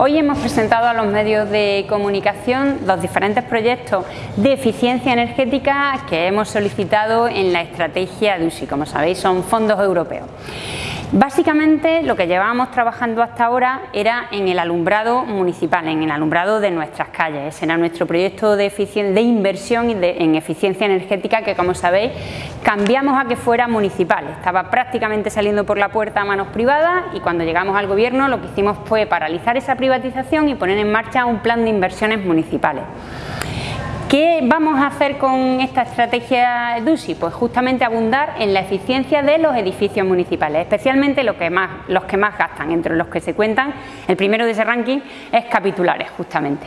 Hoy hemos presentado a los medios de comunicación los diferentes proyectos de eficiencia energética que hemos solicitado en la estrategia de USI, como sabéis son fondos europeos. Básicamente lo que llevábamos trabajando hasta ahora era en el alumbrado municipal, en el alumbrado de nuestras calles. Ese era nuestro proyecto de, de inversión en eficiencia energética que como sabéis cambiamos a que fuera municipal. Estaba prácticamente saliendo por la puerta a manos privadas y cuando llegamos al gobierno lo que hicimos fue paralizar esa privatización y poner en marcha un plan de inversiones municipales. ¿Qué vamos a hacer con esta estrategia DUSI? Pues justamente abundar en la eficiencia de los edificios municipales, especialmente los que más, los que más gastan, entre los que se cuentan, el primero de ese ranking es capitulares justamente.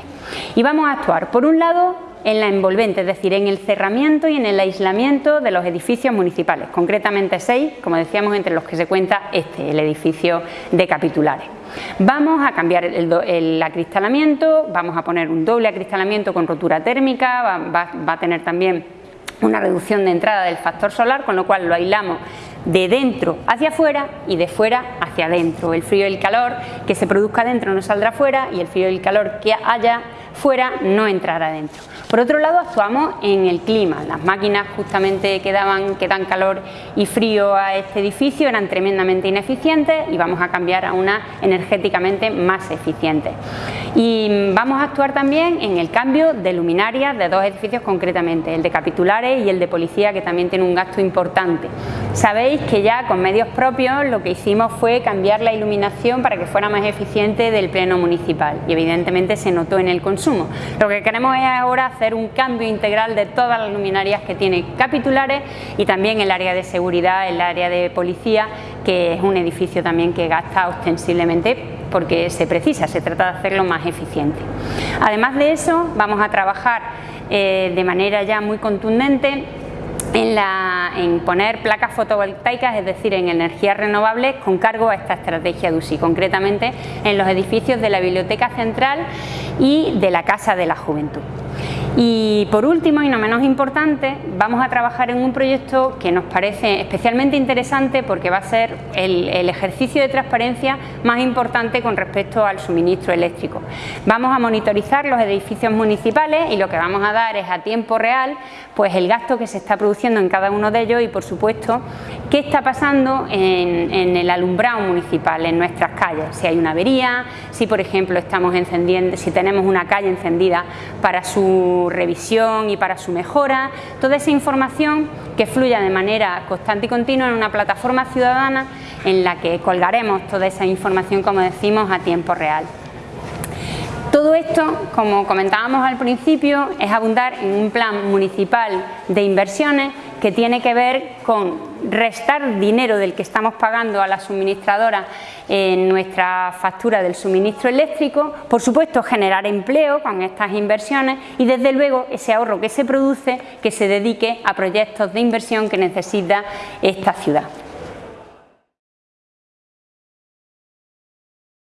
Y vamos a actuar, por un lado, en la envolvente, es decir, en el cerramiento y en el aislamiento de los edificios municipales, concretamente seis, como decíamos, entre los que se cuenta este, el edificio de capitulares. Vamos a cambiar el, acristalamiento, vamos a poner un doble acristalamiento con rotura térmica, va, a tener también una reducción de entrada del factor solar, con lo cual lo aislamos de dentro hacia afuera y de fuera hacia adentro. El frío y el calor que se produzca dentro no saldrá fuera y el frío y el calor que haya fuera no entrará dentro. Por otro lado actuamos en el clima, las máquinas justamente que, daban, que dan calor y frío a este edificio eran tremendamente ineficientes y vamos a cambiar a una energéticamente más eficiente. Y vamos a actuar también en el cambio de luminarias de dos edificios concretamente, el de capitulares y el de policía que también tiene un gasto importante. Sabéis que ya con medios propios lo que hicimos fue cambiar la iluminación para que fuera más eficiente del pleno municipal y evidentemente se notó en el consumo. Lo que queremos es ahora hacer un cambio integral de todas las luminarias que tiene capitulares y también el área de seguridad, el área de policía, que es un edificio también que gasta ostensiblemente porque se precisa, se trata de hacerlo más eficiente. Además de eso, vamos a trabajar eh, de manera ya muy contundente en, en, poner placas fotovoltaicas, es decir, en energías renovables con cargo a esta estrategia de USI, concretamente en los edificios de la Biblioteca Central y de la Casa de la Juventud. Y por último, y no menos importante, vamos a trabajar en un proyecto que nos parece especialmente interesante porque va a ser el, ejercicio de transparencia más importante con respecto al suministro eléctrico. Vamos a monitorizar los edificios municipales y lo que vamos a dar es a tiempo real pues el gasto que se está produciendo en cada uno de ellos y por supuesto qué está pasando en, en el alumbrado municipal, en nuestras calles, si hay una avería, si por ejemplo estamos encendiendo, si tenemos una calle encendida para revisión y para su mejora, toda esa información que fluya de manera constante y continua en una plataforma ciudadana en la que colgaremos toda esa información, como decimos, a tiempo real. Todo esto, como comentábamos al principio, es abundar en un plan municipal de inversiones que tiene que ver con restar dinero del que estamos pagando a la suministradora en nuestra factura del suministro eléctrico, por supuesto generar empleo con estas inversiones y desde luego ese ahorro que se produce que se dedique a proyectos de inversión que necesita esta ciudad.